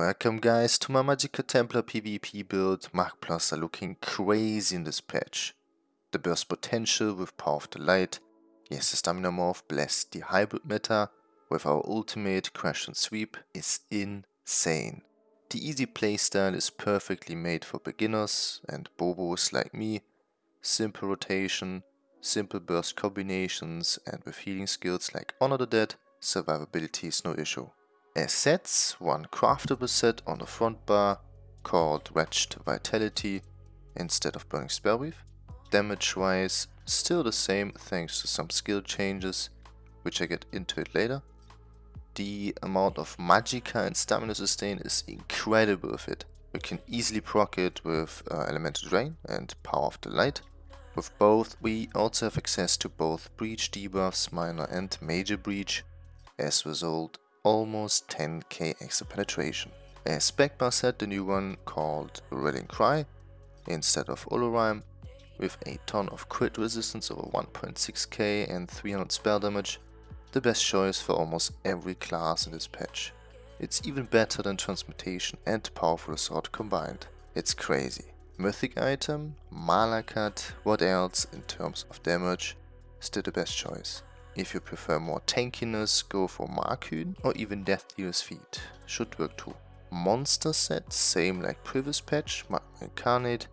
Welcome guys to my Magicka Templar PvP build. Mark Plus are looking crazy in this patch. The burst potential with Power of the Light. Yes, the Stamina Morph blessed the hybrid meta with our ultimate Crescent Sweep is insane. The easy playstyle is perfectly made for beginners and bobos like me. Simple rotation, simple burst combinations and with healing skills like Honor the Dead, survivability is no issue. As sets, one craftable set on the front bar called Wretched Vitality instead of Burning Spellweave. Damage wise, still the same thanks to some skill changes, which I get into it later. The amount of Magicka and Stamina Sustain is incredible with it. We can easily proc it with uh, Elemental Drain and Power of the Light. With both, we also have access to both Breach debuffs, Minor and Major Breach. As a result, almost 10k extra penetration. A spec bar set, the new one called Rallying Cry, instead of Olorime, with a ton of crit resistance over 1.6k and 300 spell damage, the best choice for almost every class in this patch. It's even better than Transmutation and Powerful Assault combined. It's crazy. Mythic item, Malacath, what else in terms of damage, still the best choice. If you prefer more tankiness, go for Markyn or even Death Dealer's Feet, should work too. Monster set, same like previous patch, Incarnate,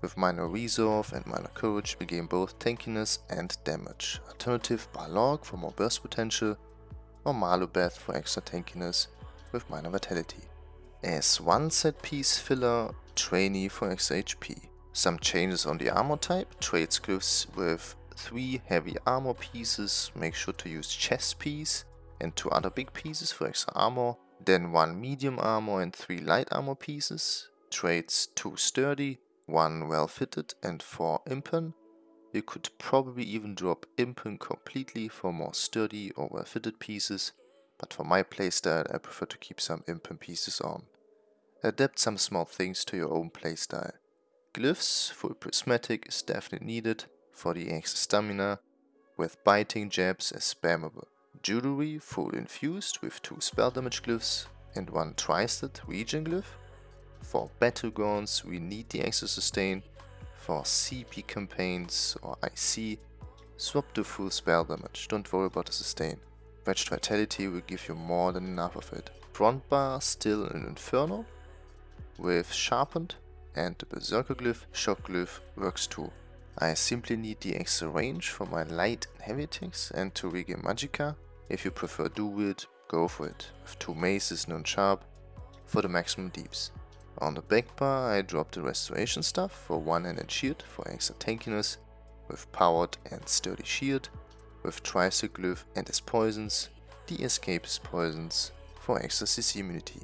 with minor resolve and minor courage we gain both tankiness and damage. Alternative Balorgh for more burst potential or Malubeth for extra tankiness with minor vitality. As one set piece filler, Trainee for extra HP. Some changes on the armor type, trades glyphs with 3 heavy armor pieces, make sure to use chest piece and 2 other big pieces for extra armor. Then 1 medium armor and 3 light armor pieces. Trades 2 sturdy, 1 well fitted and 4 impen. You could probably even drop impen completely for more sturdy or well fitted pieces, but for my playstyle I prefer to keep some impen pieces on. Adapt some small things to your own playstyle. Glyphs, full prismatic is definitely needed, for the extra stamina, with biting jabs as spammable. Jewelry full infused with 2 spell damage glyphs and 1 twisted regen glyph. For battlegrounds we need the extra sustain. For CP campaigns or IC, swap to full spell damage, don't worry about the sustain. Wretched Vitality will give you more than enough of it. Front bar still an Inferno with Sharpened and the Berserker glyph, Shock glyph works too. I simply need the extra range for my light and heavy attacks and to regain Magicka. If you prefer dual wield, go for it, with two maces non sharp for the maximum deeps. On the back bar I drop the restoration stuff for one-handed shield for extra tankiness, with powered and sturdy shield, with tricycle and as poisons, the escapist poisons for extra CC immunity.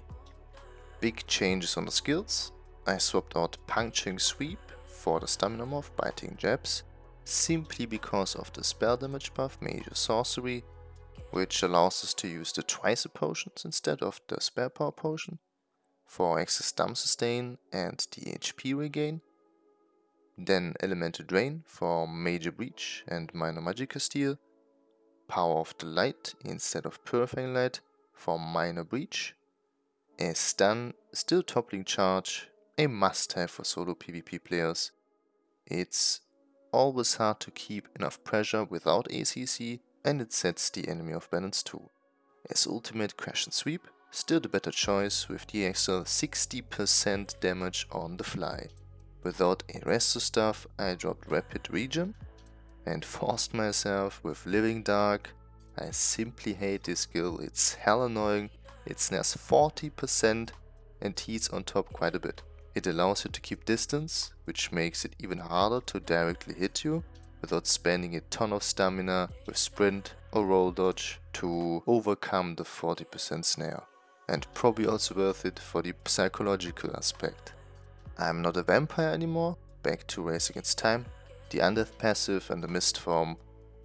Big changes on the skills, I swapped out puncturing sweep for the stamina morph biting jabs, simply because of the spell damage buff major sorcery, which allows us to use the twice potions instead of the spell power potion, for excess stam sustain and the HP regain, then elemental drain for major breach and minor Magicka steal, power of the light instead of purifying light for minor breach, a stun, still toppling charge a must-have for solo PvP players. It's always hard to keep enough pressure without ACC and it sets the enemy off balance too. As ultimate Crescent Sweep, still the better choice with the extra 60% damage on the fly. Without a stuff I dropped rapid regen and forced myself with living dark. I simply hate this skill, it's hell annoying, it snares 40% and heats on top quite a bit. It allows you to keep distance, which makes it even harder to directly hit you without spending a ton of stamina with sprint or roll dodge to overcome the 40% snare. And probably also worth it for the psychological aspect. I'm not a vampire anymore, back to Race Against Time. The Undeath passive and the Mist form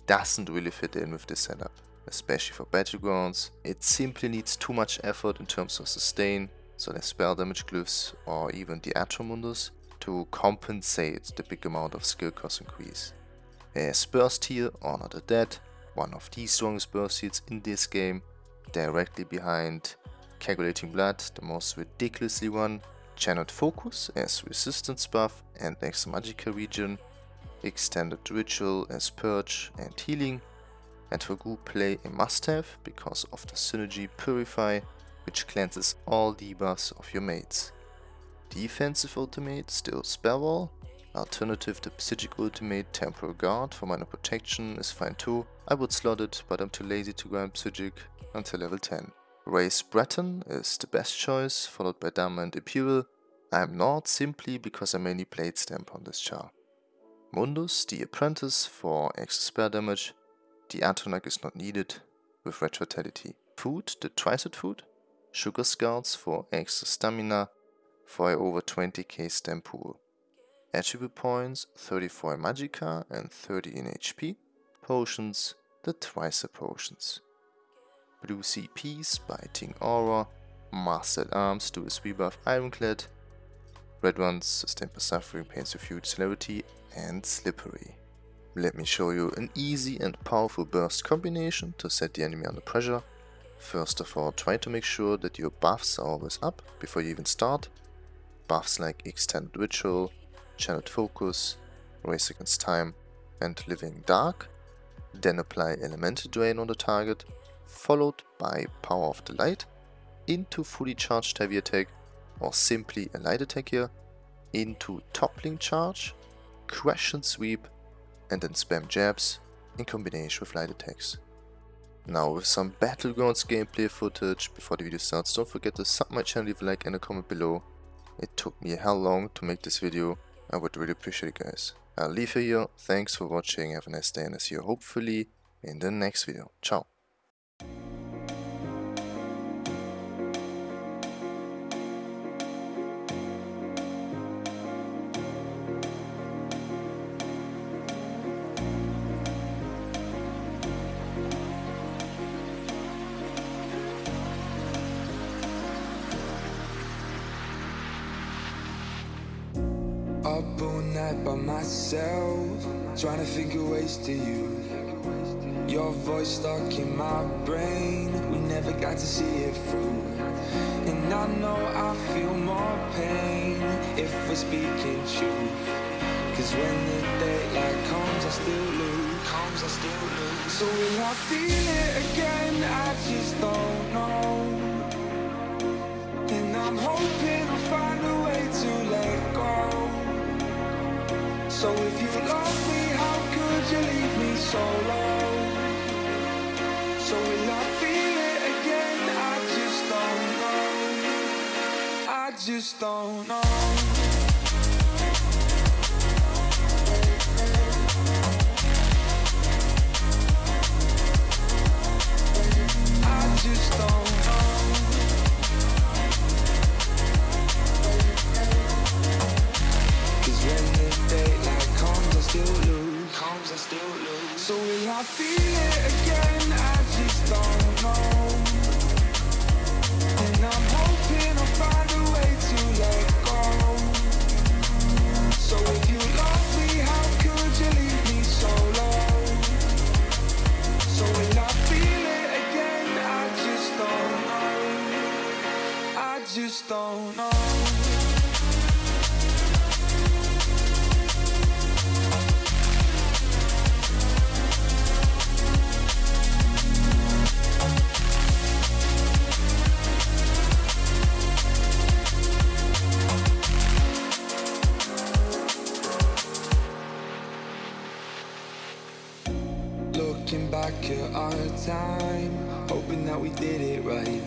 doesn't really fit in with this setup, especially for battlegrounds. It simply needs too much effort in terms of sustain so the spell damage glyphs or even the Atromundus, to compensate the big amount of skill cost increase. A burst heal, Honor the Dead, one of the strongest burst heals in this game, directly behind Coagulating Blood, the most ridiculously one, Channeled Focus as Resistance buff and Extra Magical Regen, Extended Ritual as Purge and Healing, and for group play a must-have because of the synergy Purify, which cleanses all debuffs of your mates. Defensive ultimate still Spellwall, alternative to Psijic ultimate Temporal Guard for minor protection is fine too, I would slot it but I'm too lazy to grind Psijic until level 10. Raise Breton is the best choice, followed by Dharma and Imperial. I'm not simply because I mainly played Stamp on this char. Mundus, the Apprentice for extra spell damage. The Atronach is not needed with Fatality. Food, the Tricet food. Sugar Scouts for extra stamina for over 20k stamp pool. Attribute points 34 in Magicka and 30 in HP. Potions, the Tricep potions. Blue CPs, Biting Aura, Master-at-Arms, do a rebuff Ironclad, Red ones, Sustain Suffering, Pains of Huge Celerity, and Slippery. Let me show you an easy and powerful burst combination to set the enemy under pressure. First of all, try to make sure that your buffs are always up before you even start. Buffs like Extended Ritual, Channeled Focus, Race Against Time, and Living Dark. Then apply Elemental Drain on the target followed by Power of the Light, into fully charged heavy attack or simply a light attack here, into toppling charge, Crescent Sweep, and then spam jabs in combination with light attacks. Now with some Battlegrounds gameplay footage, before the video starts don't forget to sub my channel, leave a like and a comment below. It took me hell long to make this video, I would really appreciate it guys. I'll leave you here, thanks for watching, have a nice day and I'll see you hopefully in the next video. Ciao. Up all night by myself, trying to figure ways to you. Your voice stuck in my brain, we never got to see it through. And I know I feel more pain if we're speaking truth. Cause when the daylight comes, I still lose. So will I feel it again? I just don't know. And I'm hoping So if you love me, how could you leave me so low? So will I feel it again? I just don't know. I just don't know. So will I feel it again? I just don't know. And I'm hoping I'll find a way to let go. So if you me, how could you leave me so? So will I feel it again? I just don't know. I just don't know. Time, hoping that we did it right.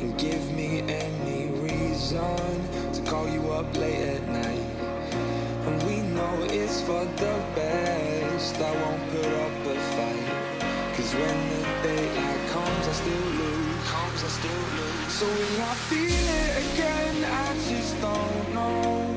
And give me any reason to call you up late at night. And we know it's for the best, I won't put up a fight. Cause when the daylight comes, I still lose. Comes, I still lose. So will I feel it again? I just don't know.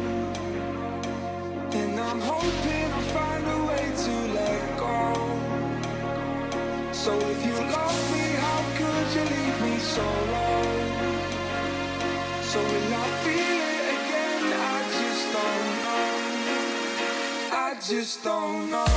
Just don't know.